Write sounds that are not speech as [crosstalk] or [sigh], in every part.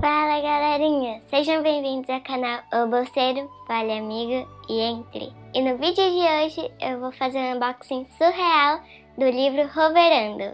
Fala galerinha, sejam bem-vindos ao canal O Bolseiro, Vale Amigo e Entre. E no vídeo de hoje eu vou fazer um unboxing surreal do livro Roverando.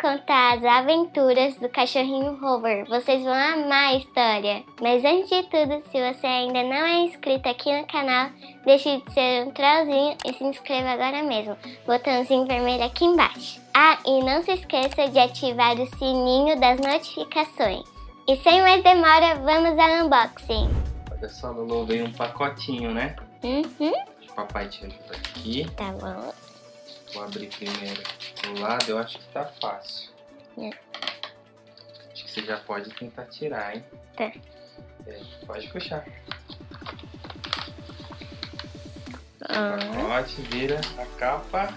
Roverando conta as aventuras do cachorrinho Rover. Vocês vão amar a história. Mas antes de tudo, se você ainda não é inscrito aqui no canal, deixe de ser um trollzinho e se inscreva agora mesmo. Botãozinho vermelho aqui embaixo. Ah, e não se esqueça de ativar o sininho das notificações. E sem mais demora, vamos ao unboxing. Olha só, Lulu, veio um pacotinho, né? Uhum. O papai ajuda aqui. Tá bom. Vou abrir primeiro do lado, eu acho que tá fácil. É. Acho que você já pode tentar tirar, hein? Tá. É, pode puxar. Ah. Pacote, vira a capa.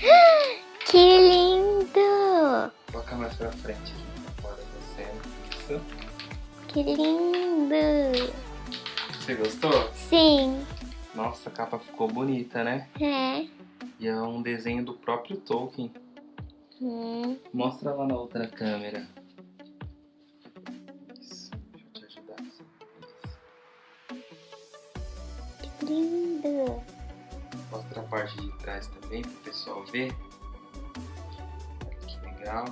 [gasps] Que lindo! Coloca mais pra frente aqui, fora. Isso. Que lindo! Você gostou? Sim. Nossa, a capa ficou bonita, né? É. E é um desenho do próprio Tolkien. Hum. Mostra lá na outra câmera. Isso, deixa eu te ajudar. Isso. Que lindo! Mostra a parte de trás também para o pessoal ver. Que legal.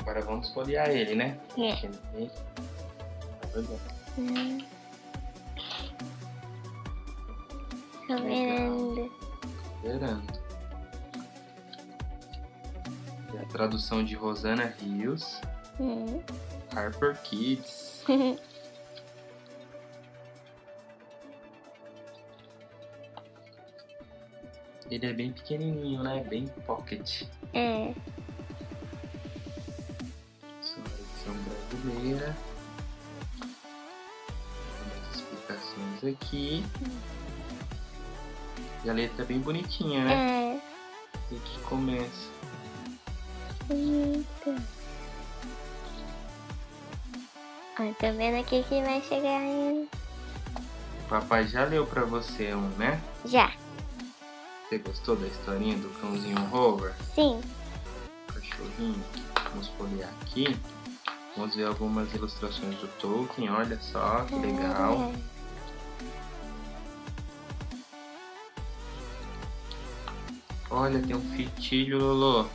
Agora vamos folhear ele, né? É. Tá. Hum. Esperando. E a tradução de Rosana Rios, Hum. Harper Kids. [laughs] Ele é bem pequenininho, né? Bem pocket. é. Só a edição brasileira. As explicações aqui. E a letra é bem bonitinha, né? É. E aqui começa. Bonito. Ó, tô vendo aqui que vai chegar em... O papai já leu pra você um, né? Já. Você gostou da historinha do cãozinho Rover? Sim. Cachorrinho. Vamos folhear aqui. Vamos ver algumas ilustrações do Tolkien. Olha só que legal. É. Olha, tem um fitilho, Lolo.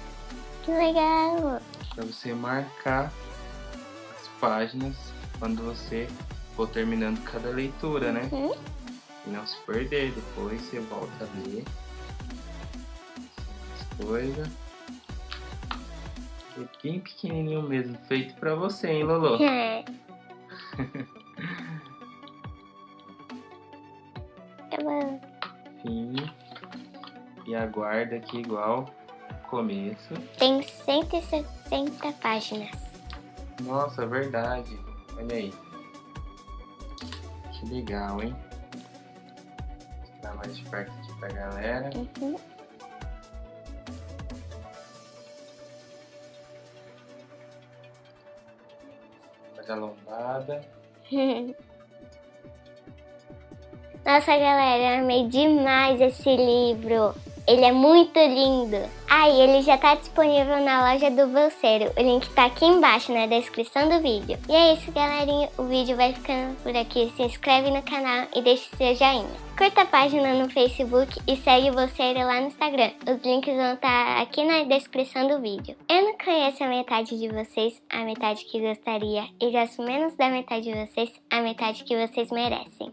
Que legal. Pra você marcar as páginas quando você for terminando cada leitura, né? Uhum. E não se perder. Depois você volta a ler as coisas. É bem pequenininho mesmo, feito pra você, hein, Lolo? É. [laughs] Tá bom. Fim. E aguarda aqui igual começo. Tem 160 páginas. Nossa, verdade. Olha aí. Que legal, hein? Vou mostrar mais de perto aqui pra galera. Uhum. Olha a lombada. [laughs] Nossa, galera, eu amei demais esse livro. Ele é muito lindo. Ah, e ele já tá disponível na loja do Bolseiro. O link tá aqui embaixo na descrição do vídeo. E é isso, galerinha. O vídeo vai ficando por aqui. Se inscreve no canal e deixe seu joinha. Curta a página no Facebook e segue o Bolseiro lá no Instagram. Os links vão estar tá aqui na descrição do vídeo. Eu não conheço a metade de vocês, a metade que gostaria. E gosto menos da metade de vocês, a metade que vocês merecem.